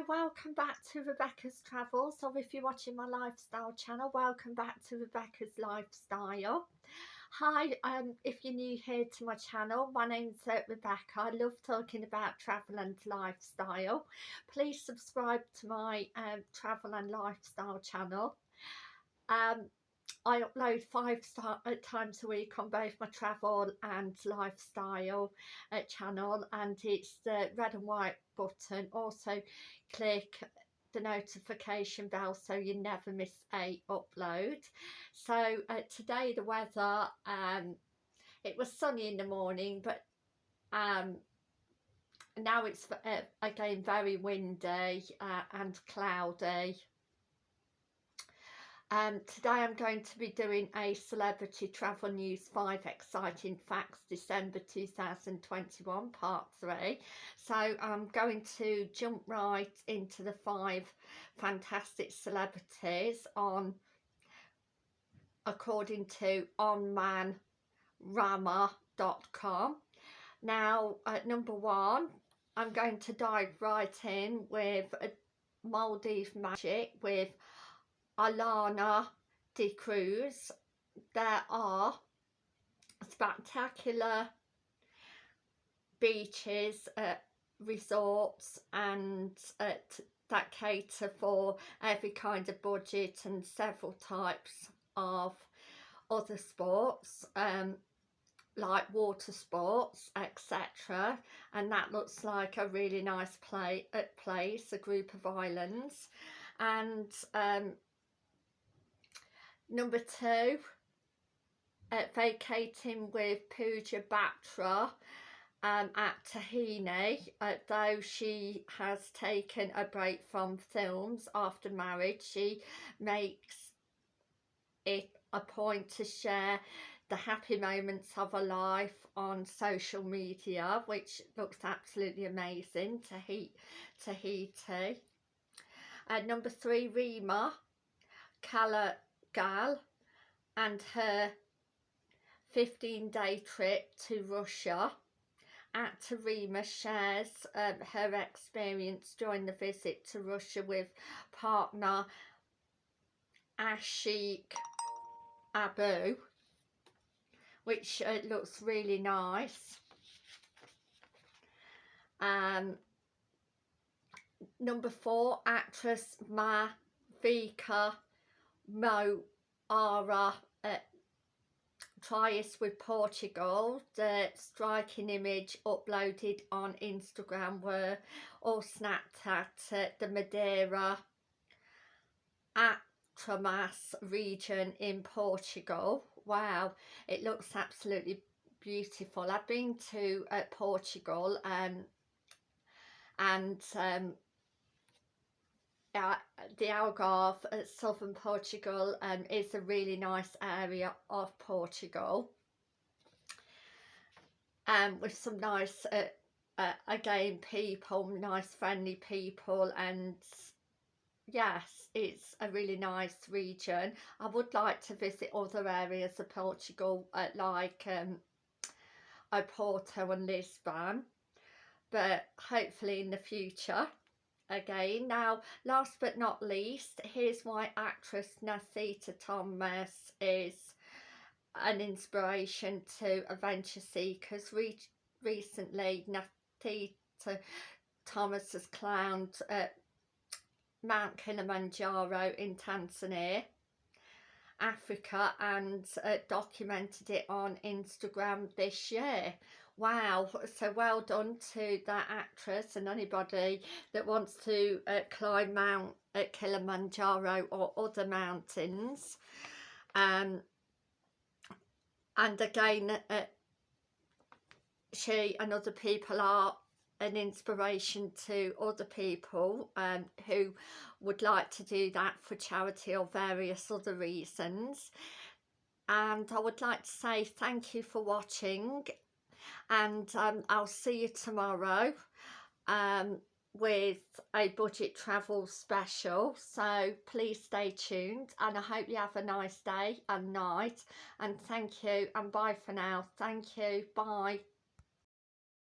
Hi, welcome back to Rebecca's Travels, or if you're watching my lifestyle channel, welcome back to Rebecca's Lifestyle. Hi, um, if you're new here to my channel, my name's uh, Rebecca. I love talking about travel and lifestyle. Please subscribe to my um, travel and lifestyle channel. Um, I upload five uh, times a week on both my travel and lifestyle uh, channel and it's the red and white button. Also click the notification bell so you never miss a upload. So uh, today the weather um it was sunny in the morning but um now it's uh, again very windy uh, and cloudy um, today I'm going to be doing a Celebrity Travel News 5 Exciting Facts December 2021 Part 3. So I'm going to jump right into the five fantastic celebrities on according to onmanorama.com. Now at number one I'm going to dive right in with Maldives Magic with Alana de Cruz. There are spectacular beaches, uh, resorts and uh, that cater for every kind of budget and several types of other sports um, like water sports etc and that looks like a really nice play, place a group of islands and um, Number two, uh, vacating with Pooja Batra um, at Tahini, uh, though she has taken a break from films after marriage, she makes it a point to share the happy moments of her life on social media, which looks absolutely amazing, Tahiti. Tahiti. Uh, number three, Rima Kala gal and her 15 day trip to Russia. Actor Rima shares um, her experience during the visit to Russia with partner Aashiq Abu which uh, looks really nice. Um, number four, actress Ma Vika Mo Ara uh, Trias with Portugal. The striking image uploaded on Instagram were all snapped at uh, the Madeira Atramas region in Portugal. Wow, it looks absolutely beautiful. I've been to uh, Portugal um, and um, uh, the Algarve southern Portugal um, is a really nice area of Portugal. Um, with some nice uh, uh, again people nice friendly people and yes it's a really nice region. I would like to visit other areas of Portugal uh, like um, Porto and Lisbon but hopefully in the future again. Now, last but not least, here's why actress Nasita Thomas is an inspiration to adventure seekers. Re recently, Nasita Thomas has climbed uh, Mount Kilimanjaro in Tanzania. Africa and uh, documented it on Instagram this year wow so well done to that actress and anybody that wants to uh, climb Mount uh, Kilimanjaro or other mountains. Um, and again uh, she and other people are an inspiration to other people um, who would like to do that for charity or various other reasons. And I would like to say thank you for watching and um, I'll see you tomorrow um, with a budget travel special. So please stay tuned and I hope you have a nice day and night and thank you and bye for now. Thank you. Bye